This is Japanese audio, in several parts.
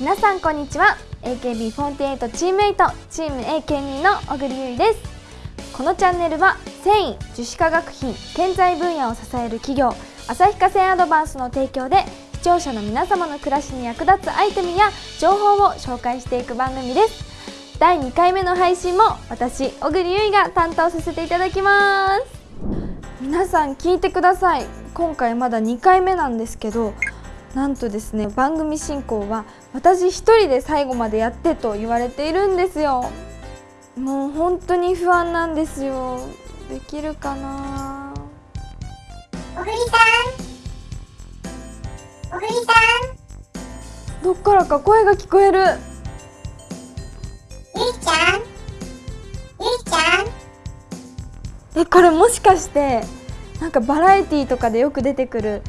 皆さんこんにちは。AKB48 チーム8チーム AK2 の小栗優衣です。このチャンネルは繊維樹脂化学品建材分野を支える企業旭化成アドバンスの提供で視聴者の皆様の暮らしに役立つアイテムや情報を紹介していく番組です。第2回目の配信も私小栗優衣が担当させていただきます。皆さん聞いてください。今回まだ2回目なんですけどなんとですね番組進行は私一人で最後までやってと言われているんですよ。もう本当に不安なんですよ。できるかな？小栗さん。小栗さん。どっからか声が聞こえる。ゆいちゃん。ゆいちゃん。えこれもしかしてなんかバラエティーとかでよく出てくる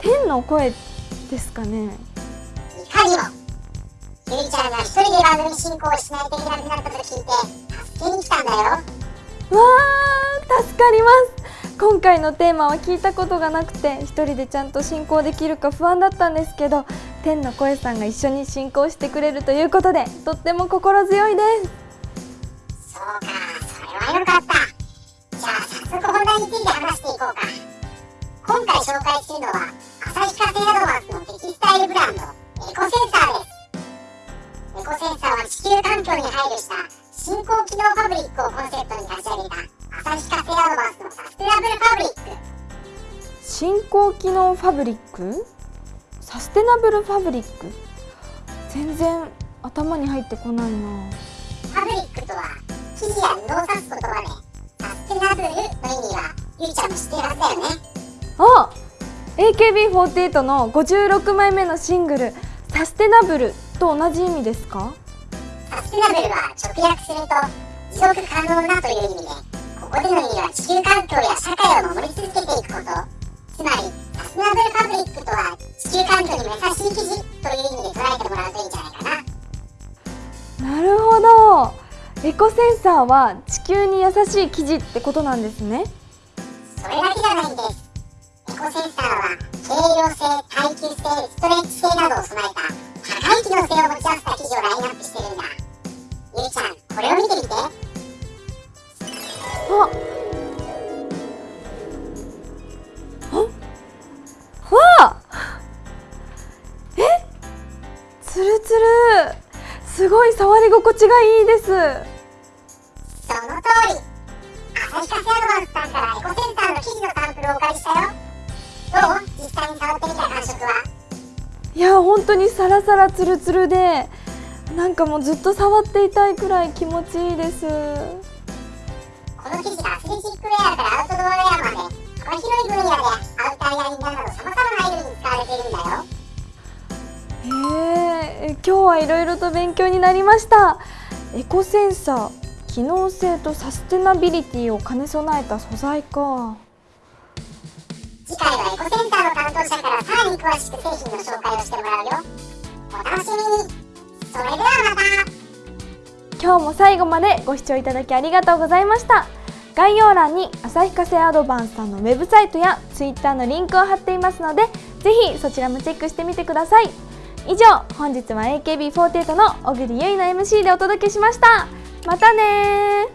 天の声ですかね。い。かにもゆいちゃんが一人で番組進行をしないといけなくなったと聞いて助けに来たんだよ。わー助かります。今回のテーマは聞いたことがなくて一人でちゃんと進行できるか不安だったんですけど天の声さんが一緒に進行してくれるということでとっても心強いです。そうかそれはよかった。じゃあ早速本題について話していこうか。今回紹介するのは旭化成アドバンスの新興機能ファブリック？サステナブルファブリック？全然頭に入ってこないな。ファブリックとは生地や布を指す言葉でサステナブルの意味はゆいちゃんも知ってるはずだよね。あ AKB48 の56枚目のシングル「サステナブル」と同じ意味ですか？サステナブルは直訳すると持続可能なという意味でエコセンサーは地球に優しい生地ってことなんですね。それだけじゃないんです。エコセンサーは軽量性耐久性ストレッチ性などを備えた高い機能性を持ち合わせた生地をラインナップしてるんだ。ゆい。ちゃんこれを見てみて。あ。あ。わあ。え？つるつるすごい触り心地がいいです。その通り。旭化成アドバンスさんからエコセンサーの生地のサンプルをお借りしたよ。どう？実際に触ってみた感触は？いや本当にサラサラツルツルでなんかもうずっと触っていたいくらい気持ちいいです。この生地がえ今日はいろいろと勉強になりました。エコセンサー機能性とサステナビリティを兼ね備えた素材か。次回はエコセンサーの担当者からさらに詳しく製品の紹介をしてもらうよ。お楽しみに。それではまた。今日も最後までご視聴いただきありがとうございました。概要欄に旭化成アドバンスさんのウェブサイトや Twitter のリンクを貼っていますのでぜひそちらもチェックしてみてください以上本日は AKB48 の小栗結衣の MC でお届けしました。またね